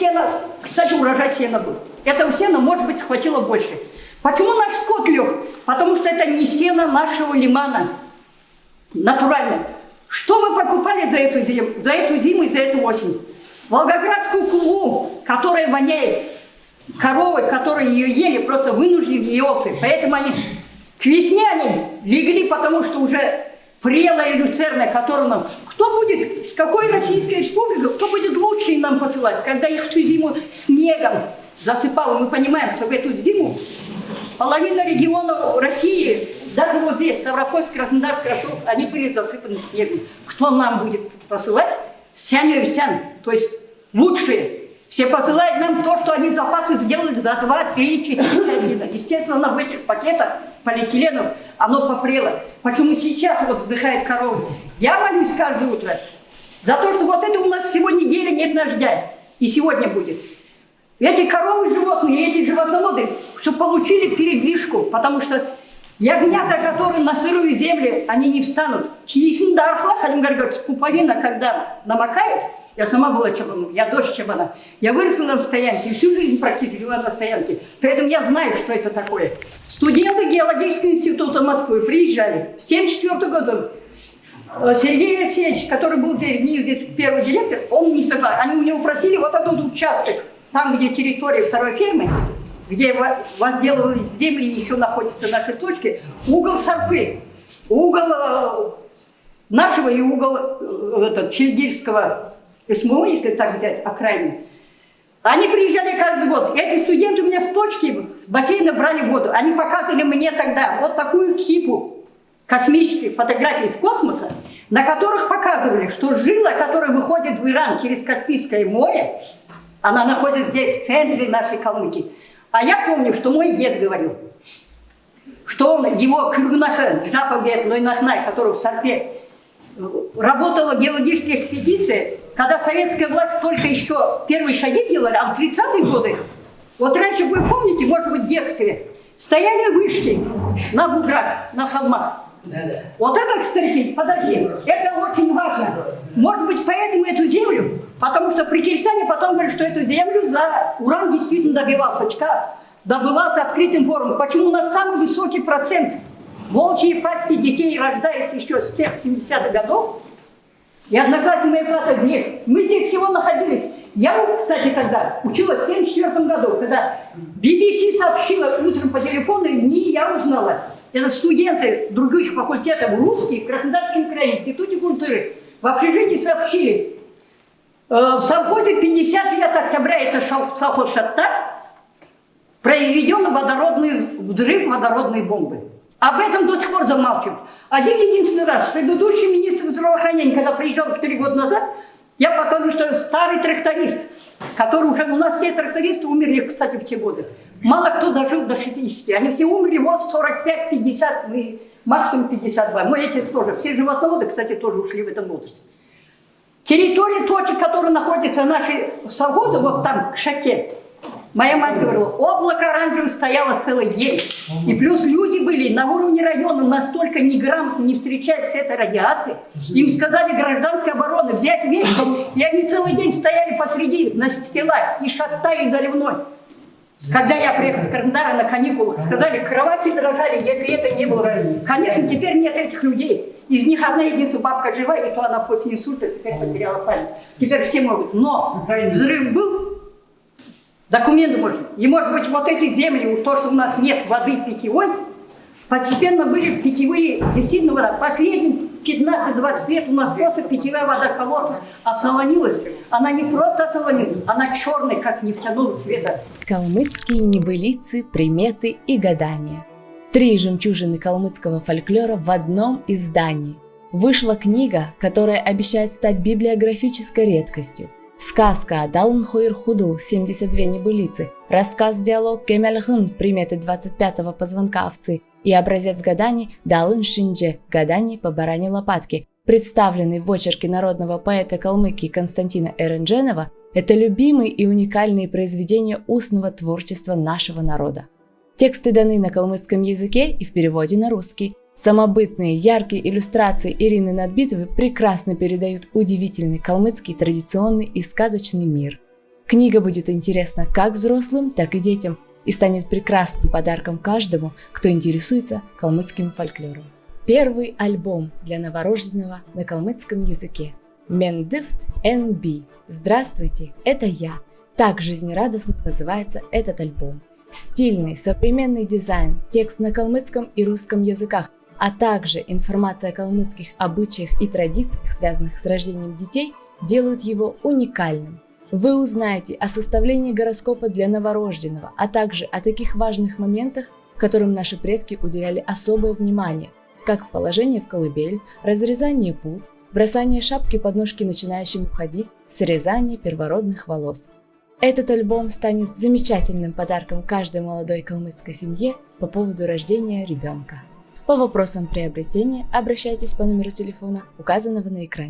сена, кстати, урожай сена был. Этого сена, может быть, схватило больше. Почему наш скот лег? Потому что это не сено нашего лимана. Натурально. Что мы покупали за эту зиму, за эту зиму и за эту осень? Волгоградскую кулу, которая воняет, коровы, которые ее ели, просто вынуждены ее овцы. Поэтому они к весне они легли, потому что уже прелая люцерна, которую нам... Кто будет, с какой Российской Республикой, кто будет лучше нам посылать, когда их всю зиму снегом засыпало. Мы понимаем, что в эту зиму половина регионов России, даже вот здесь, Ставропольск, Краснодар, Ростов, они были засыпаны снегом. Кто нам будет посылать? Сян-Юсян, то есть лучшие. Все посылают нам то, что они запасы сделали за 2, 3, 4, 5 Естественно, в этих пакетах полиэтиленов оно попрело. Почему сейчас вот вздыхает корова? Я молюсь каждое утро за то, что вот это у нас сегодня неделя нет дождя. И сегодня будет. Эти коровы животные, эти животноводы, чтобы получили передвижку, потому что ягнята, которые на сырую землю, они не встанут. Киесин дархла, говорить, пуповина, когда намокает, я сама была чабаном, я дочь чабана. Я выросла на стоянке, всю жизнь практически была на стоянке. Поэтому я знаю, что это такое. Студенты геологического института Москвы приезжали в 1974 году. Э, Сергей Алексеевич, который был здесь, первый директор, он не согласен. Они у него просили вот этот участок там, где территория второй фермы, где возделывались земли, еще находятся наши точки, угол Сарпы, угол э, нашего и угол э, этот, Чельгирского СМО, если так взять, окраины. Они приезжали каждый год. Эти студенты у меня с точки, с бассейна брали воду. Они показывали мне тогда вот такую кипу космических фотографий из космоса, на которых показывали, что жила, которая выходит в Иран через Каспийское море, она находится здесь, в центре нашей Калмыкии. А я помню, что мой дед говорил, что он, его Кыргунаха, Жапа Нойнахнай, который в Сарпе, работала геологическая экспедиция, когда советская власть только еще первые шаги делали, а в 30-е годы, вот раньше вы помните, может быть, в детстве, стояли вышки на буграх, на холмах. Вот это, кстати, подожди, это очень важно. Может быть, поэтому эту землю, потому что при Киргизстане потом говорят, что эту землю за уран действительно добивался, добывался открытым форумом. Почему у нас самый высокий процент волчьи пасти детей рождается еще с тех 70-х годов? И одноклассник моей брата здесь. Мы здесь всего находились. Я, кстати, тогда училась в 74 году, когда BBC сообщила утром по телефону, не я узнала. Это студенты других факультетов русских в Краснодарском крае, Институте культуры, в общежитии сообщили, э, в совхозе 50 лет октября, это совхоз Шатта, произведен водородный взрыв водородной бомбы. Об этом до сих пор замалчивают. Один единственный раз, предыдущий министр здравоохранения, когда приезжал 4 года назад, я потом, что старый тракторист, который уже, у нас все трактористы умерли, кстати, в те годы. Мало кто дожил до 60. Они все умерли вот 45-50, максимум 52. Мы эти тоже. Все животноводы, кстати, тоже ушли в этом возрасте. Территория точек, которые находятся наши совхозы, вот там, к шаке, Моя мать говорила, облако оранжевое стояло целый день. И плюс люди были на уровне района настолько неграмотно не встречаясь с этой радиацией. Им сказали гражданской обороны взять вещи, и они целый день стояли посреди на стелах, и шатта, и заливной. Когда я приехал с Краснодара на каникулах, сказали, кровати дрожали, если это не было. Конечно, теперь нет этих людей. Из них одна единственная бабка жива, и то она после инсульта теперь потеряла память. Теперь все могут. Но взрыв был, документы можно. И может быть вот эти земли, то, что у нас нет воды питьевой, постепенно были питьевые, действительно вода. Последние 15-20 лет у нас просто питьевая вода колодца осолонилась. Она не просто осолонилась, она черная, как нефтяного цвета. Калмыцкие небылицы, приметы и гадания. Три жемчужины калмыцкого фольклора в одном издании. Вышла книга, которая обещает стать библиографической редкостью. Сказка Далн Хойр Худл 72 небылицы, рассказ-диалог Кемельхын приметы 25-го позвонка овцы и образец гаданий Далын Шиндже гаданий по баране лопатки, представленный в очерке народного поэта Калмыкии Константина Эрендженова, это любимые и уникальные произведения устного творчества нашего народа. Тексты даны на калмыцком языке и в переводе на русский. Самобытные, яркие иллюстрации Ирины Надбитовой прекрасно передают удивительный калмыцкий традиционный и сказочный мир. Книга будет интересна как взрослым, так и детям и станет прекрасным подарком каждому, кто интересуется калмыцким фольклором. Первый альбом для новорожденного на калмыцком языке. Мендифт NB. Здравствуйте, это я. Так жизнерадостно называется этот альбом. Стильный, современный дизайн, текст на калмыцком и русском языках а также информация о калмыцких обычаях и традициях, связанных с рождением детей, делают его уникальным. Вы узнаете о составлении гороскопа для новорожденного, а также о таких важных моментах, которым наши предки уделяли особое внимание, как положение в колыбель, разрезание пут, бросание шапки под ножки начинающим уходить, срезание первородных волос. Этот альбом станет замечательным подарком каждой молодой калмыцкой семье по поводу рождения ребенка. По вопросам приобретения обращайтесь по номеру телефона, указанного на экране.